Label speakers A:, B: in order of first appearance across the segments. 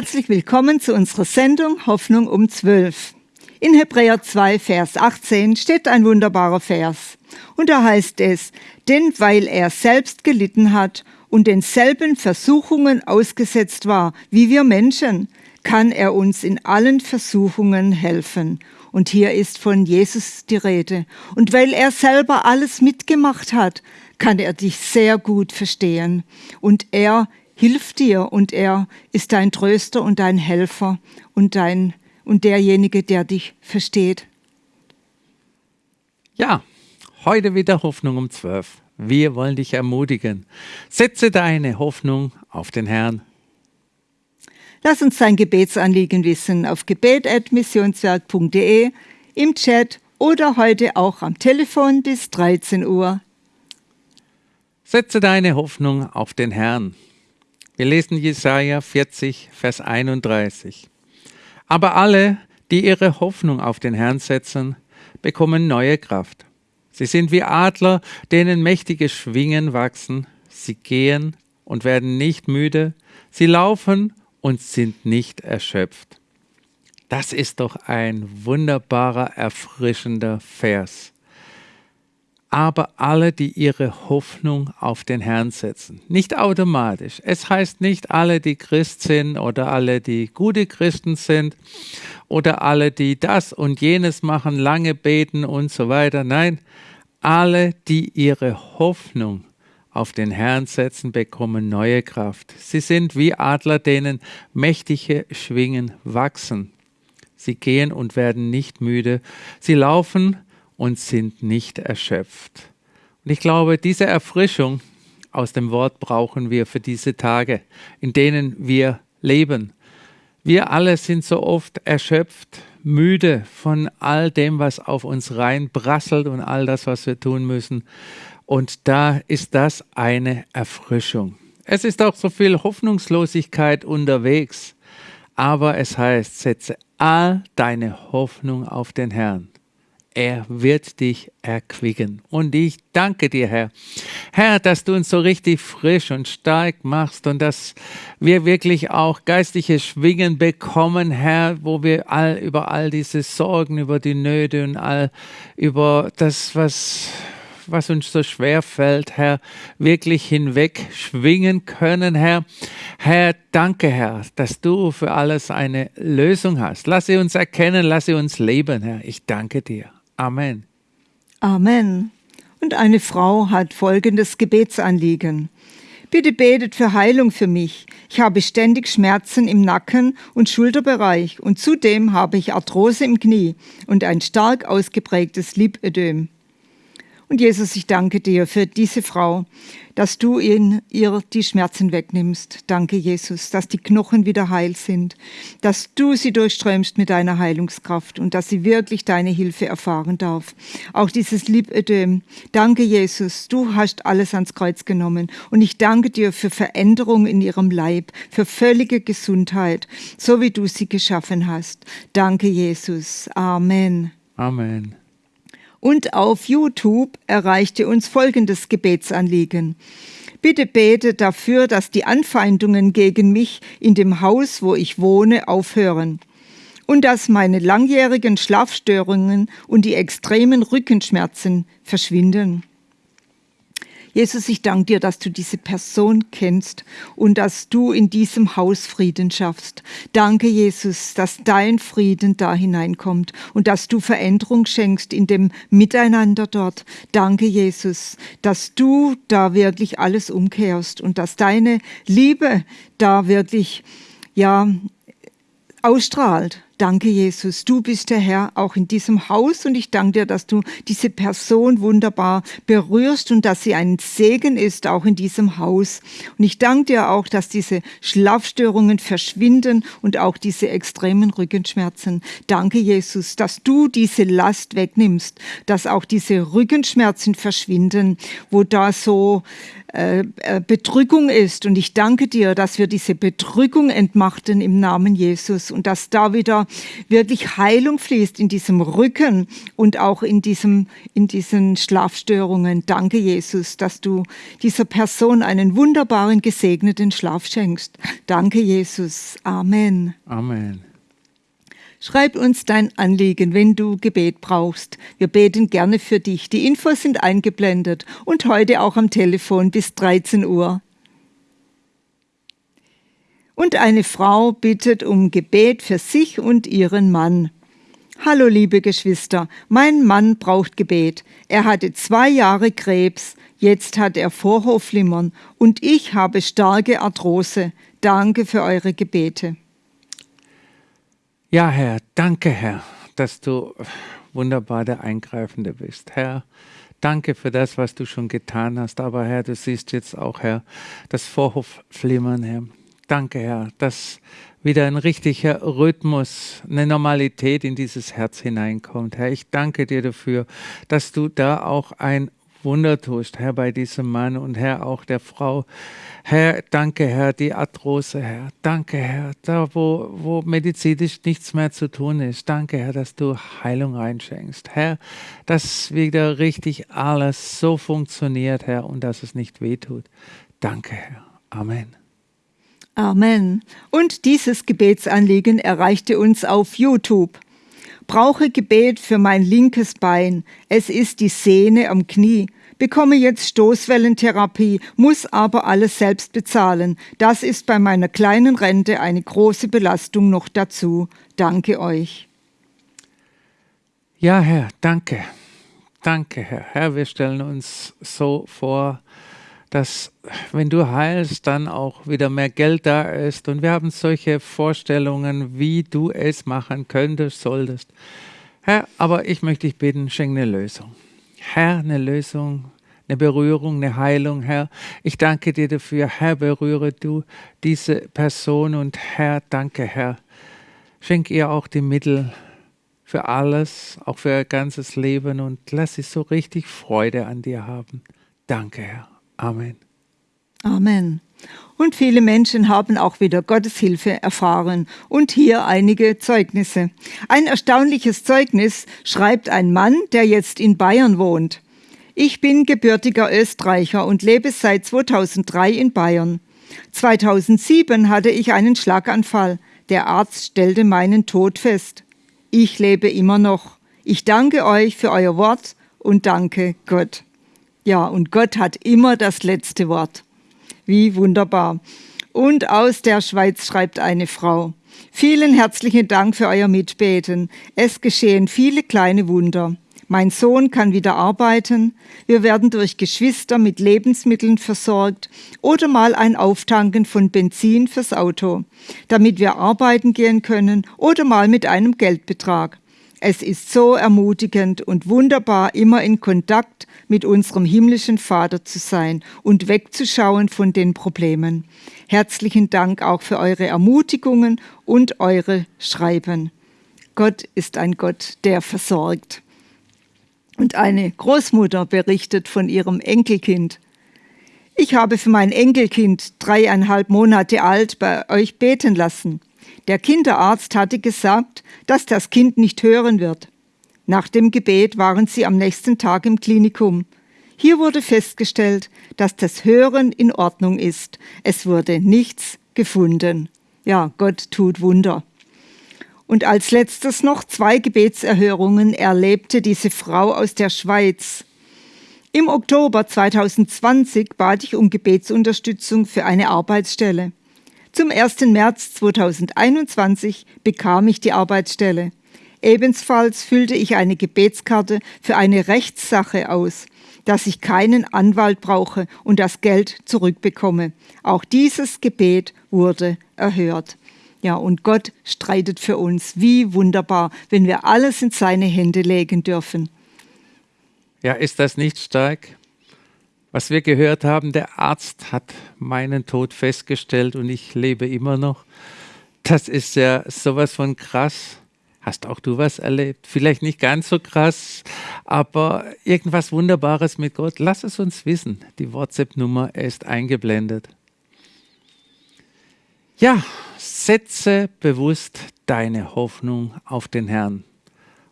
A: Herzlich willkommen zu unserer Sendung Hoffnung um 12. In Hebräer 2, Vers 18 steht ein wunderbarer Vers. Und da heißt es, denn weil er selbst gelitten hat und denselben Versuchungen ausgesetzt war wie wir Menschen, kann er uns in allen Versuchungen helfen. Und hier ist von Jesus die Rede. Und weil er selber alles mitgemacht hat, kann er dich sehr gut verstehen. Und er hilft dir und er ist dein Tröster und dein Helfer und dein und derjenige, der dich versteht.
B: Ja, heute wieder Hoffnung um 12. Wir wollen dich ermutigen. Setze deine Hoffnung auf den Herrn.
A: Lass uns dein Gebetsanliegen wissen auf gebet.missionswerk.de, im Chat oder heute auch am Telefon bis 13 Uhr.
B: Setze deine Hoffnung auf den Herrn. Wir lesen Jesaja 40, Vers 31. Aber alle, die ihre Hoffnung auf den Herrn setzen, bekommen neue Kraft. Sie sind wie Adler, denen mächtige Schwingen wachsen. Sie gehen und werden nicht müde. Sie laufen und sind nicht erschöpft. Das ist doch ein wunderbarer, erfrischender Vers aber alle, die ihre Hoffnung auf den Herrn setzen. Nicht automatisch. Es heißt nicht alle, die Christ sind oder alle, die gute Christen sind oder alle, die das und jenes machen, lange beten und so weiter. Nein, alle, die ihre Hoffnung auf den Herrn setzen, bekommen neue Kraft. Sie sind wie Adler, denen mächtige Schwingen wachsen. Sie gehen und werden nicht müde. Sie laufen und sind nicht erschöpft. Und ich glaube, diese Erfrischung aus dem Wort brauchen wir für diese Tage, in denen wir leben. Wir alle sind so oft erschöpft, müde von all dem, was auf uns reinbrasselt und all das, was wir tun müssen. Und da ist das eine Erfrischung. Es ist auch so viel Hoffnungslosigkeit unterwegs. Aber es heißt, setze all deine Hoffnung auf den Herrn er wird dich erquicken. Und ich danke dir, Herr. Herr, dass du uns so richtig frisch und stark machst und dass wir wirklich auch geistliche Schwingen bekommen, Herr, wo wir all über all diese Sorgen, über die Nöte und all über das, was was uns so schwer fällt, Herr, wirklich hinweg schwingen können, Herr. Herr, danke, Herr, dass du für alles eine Lösung hast. Lass sie uns erkennen, lass sie uns leben, Herr. Ich danke dir. Amen.
A: Amen. Und eine Frau hat folgendes Gebetsanliegen. Bitte betet für Heilung für mich. Ich habe ständig Schmerzen im Nacken und Schulterbereich und zudem habe ich Arthrose im Knie und ein stark ausgeprägtes Lipödem. Und Jesus, ich danke dir für diese Frau, dass du in ihr die Schmerzen wegnimmst. Danke, Jesus, dass die Knochen wieder heil sind, dass du sie durchströmst mit deiner Heilungskraft und dass sie wirklich deine Hilfe erfahren darf. Auch dieses Lipödem. Danke, Jesus, du hast alles ans Kreuz genommen und ich danke dir für Veränderung in ihrem Leib, für völlige Gesundheit, so wie du sie geschaffen hast. Danke, Jesus. Amen.
B: Amen.
A: Und auf YouTube erreichte uns folgendes Gebetsanliegen. Bitte bete dafür, dass die Anfeindungen gegen mich in dem Haus, wo ich wohne, aufhören und dass meine langjährigen Schlafstörungen und die extremen Rückenschmerzen verschwinden. Jesus, ich danke dir, dass du diese Person kennst und dass du in diesem Haus Frieden schaffst. Danke, Jesus, dass dein Frieden da hineinkommt und dass du Veränderung schenkst in dem Miteinander dort. Danke, Jesus, dass du da wirklich alles umkehrst und dass deine Liebe da wirklich, ja, ausstrahlt. Danke, Jesus. Du bist der Herr auch in diesem Haus und ich danke dir, dass du diese Person wunderbar berührst und dass sie ein Segen ist auch in diesem Haus. Und ich danke dir auch, dass diese Schlafstörungen verschwinden und auch diese extremen Rückenschmerzen. Danke, Jesus, dass du diese Last wegnimmst, dass auch diese Rückenschmerzen verschwinden, wo da so äh, äh, Bedrückung ist. Und ich danke dir, dass wir diese Bedrückung entmachten im Namen Jesus und dass da wieder wirklich Heilung fließt in diesem Rücken und auch in, diesem, in diesen Schlafstörungen. Danke, Jesus, dass du dieser Person einen wunderbaren, gesegneten Schlaf schenkst. Danke, Jesus. Amen.
B: Amen.
A: Schreib uns dein Anliegen, wenn du Gebet brauchst. Wir beten gerne für dich. Die Infos sind eingeblendet und heute auch am Telefon bis 13 Uhr. Und eine Frau bittet um Gebet für sich und ihren Mann. Hallo liebe Geschwister, mein Mann braucht Gebet. Er hatte zwei Jahre Krebs, jetzt hat er Vorhofflimmern und ich habe starke Arthrose. Danke für eure Gebete.
B: Ja, Herr, danke, Herr, dass du wunderbar der Eingreifende bist. Herr, danke für das, was du schon getan hast. Aber Herr, du siehst jetzt auch, Herr, das Vorhofflimmern, Herr. Danke, Herr, dass wieder ein richtiger Rhythmus, eine Normalität in dieses Herz hineinkommt. Herr, ich danke dir dafür, dass du da auch ein Wunder tust, Herr, bei diesem Mann und Herr auch der Frau. Herr, danke, Herr, die Arthrose, Herr. Danke, Herr, da wo, wo medizinisch nichts mehr zu tun ist. Danke, Herr, dass du Heilung reinschenkst. Herr, dass wieder richtig alles so funktioniert, Herr, und dass es nicht wehtut. Danke, Herr. Amen.
A: Amen. Und dieses Gebetsanliegen erreichte uns auf YouTube brauche Gebet für mein linkes Bein. Es ist die Sehne am Knie. Bekomme jetzt Stoßwellentherapie, muss aber alles selbst bezahlen. Das ist bei meiner kleinen Rente eine große Belastung noch dazu. Danke euch.
B: Ja, Herr, danke. Danke, Herr. Herr, wir stellen uns so vor, dass wenn du heilst, dann auch wieder mehr Geld da ist. Und wir haben solche Vorstellungen, wie du es machen könntest, solltest. Herr, aber ich möchte dich bitten, schenk eine Lösung. Herr, eine Lösung, eine Berührung, eine Heilung, Herr. Ich danke dir dafür. Herr, berühre du diese Person und Herr, danke, Herr. Schenk ihr auch die Mittel für alles, auch für ihr ganzes Leben und lass sie so richtig Freude an dir haben. Danke, Herr. Amen.
A: Amen. Und viele Menschen haben auch wieder Gottes Hilfe erfahren. Und hier einige Zeugnisse. Ein erstaunliches Zeugnis schreibt ein Mann, der jetzt in Bayern wohnt. Ich bin gebürtiger Österreicher und lebe seit 2003 in Bayern. 2007 hatte ich einen Schlaganfall. Der Arzt stellte meinen Tod fest. Ich lebe immer noch. Ich danke euch für euer Wort und danke Gott. Ja, und Gott hat immer das letzte Wort. Wie wunderbar. Und aus der Schweiz schreibt eine Frau. Vielen herzlichen Dank für euer Mitbeten. Es geschehen viele kleine Wunder. Mein Sohn kann wieder arbeiten. Wir werden durch Geschwister mit Lebensmitteln versorgt oder mal ein Auftanken von Benzin fürs Auto, damit wir arbeiten gehen können oder mal mit einem Geldbetrag. Es ist so ermutigend und wunderbar, immer in Kontakt mit unserem himmlischen Vater zu sein und wegzuschauen von den Problemen. Herzlichen Dank auch für eure Ermutigungen und eure Schreiben. Gott ist ein Gott, der versorgt. Und eine Großmutter berichtet von ihrem Enkelkind. Ich habe für mein Enkelkind, dreieinhalb Monate alt, bei euch beten lassen. Der Kinderarzt hatte gesagt, dass das Kind nicht hören wird. Nach dem Gebet waren sie am nächsten Tag im Klinikum. Hier wurde festgestellt, dass das Hören in Ordnung ist. Es wurde nichts gefunden. Ja, Gott tut Wunder. Und als letztes noch zwei Gebetserhörungen erlebte diese Frau aus der Schweiz. Im Oktober 2020 bat ich um Gebetsunterstützung für eine Arbeitsstelle. Zum 1. März 2021 bekam ich die Arbeitsstelle. Ebenfalls füllte ich eine Gebetskarte für eine Rechtssache aus, dass ich keinen Anwalt brauche und das Geld zurückbekomme. Auch dieses Gebet wurde erhört. Ja, und Gott streitet für uns. Wie wunderbar, wenn wir alles in seine Hände legen dürfen.
B: Ja, ist das nicht stark? Was wir gehört haben, der Arzt hat meinen Tod festgestellt und ich lebe immer noch. Das ist ja sowas von krass. Hast auch du was erlebt? Vielleicht nicht ganz so krass, aber irgendwas Wunderbares mit Gott. Lass es uns wissen. Die WhatsApp-Nummer ist eingeblendet. Ja, setze bewusst deine Hoffnung auf den Herrn.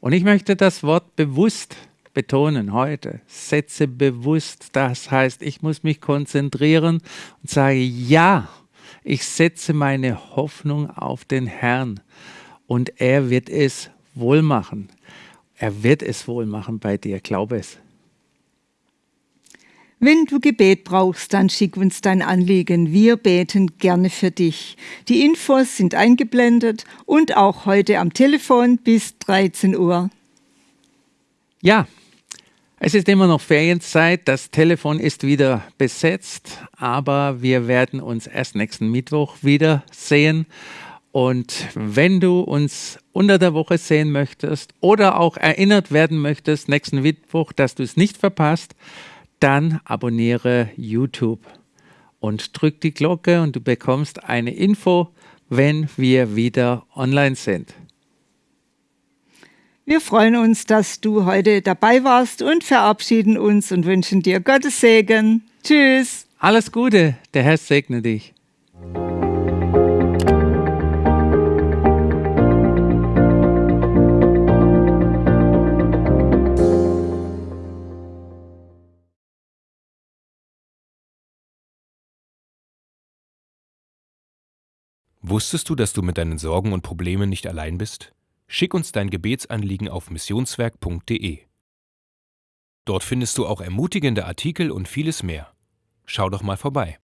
B: Und ich möchte das Wort bewusst betonen heute. Setze bewusst, das heißt, ich muss mich konzentrieren und sage, ja, ich setze meine Hoffnung auf den Herrn und er wird es wohl machen. Er wird es wohl machen bei dir, glaube es.
A: Wenn du Gebet brauchst, dann schick uns dein Anliegen. Wir beten gerne für dich. Die Infos sind eingeblendet und auch heute am Telefon bis 13 Uhr.
B: Ja, es ist immer noch Ferienzeit, das Telefon ist wieder besetzt, aber wir werden uns erst nächsten Mittwoch wiedersehen. Und wenn du uns unter der Woche sehen möchtest oder auch erinnert werden möchtest, nächsten Mittwoch, dass du es nicht verpasst, dann abonniere YouTube und drück die Glocke und du bekommst eine Info, wenn wir wieder online sind.
A: Wir freuen uns, dass du heute dabei warst und verabschieden uns und wünschen dir Gottes Segen. Tschüss.
B: Alles Gute, der Herr segne dich.
C: Wusstest du, dass du mit deinen Sorgen und Problemen nicht allein bist? Schick uns dein Gebetsanliegen auf missionswerk.de. Dort findest du auch ermutigende Artikel und vieles mehr. Schau doch mal vorbei.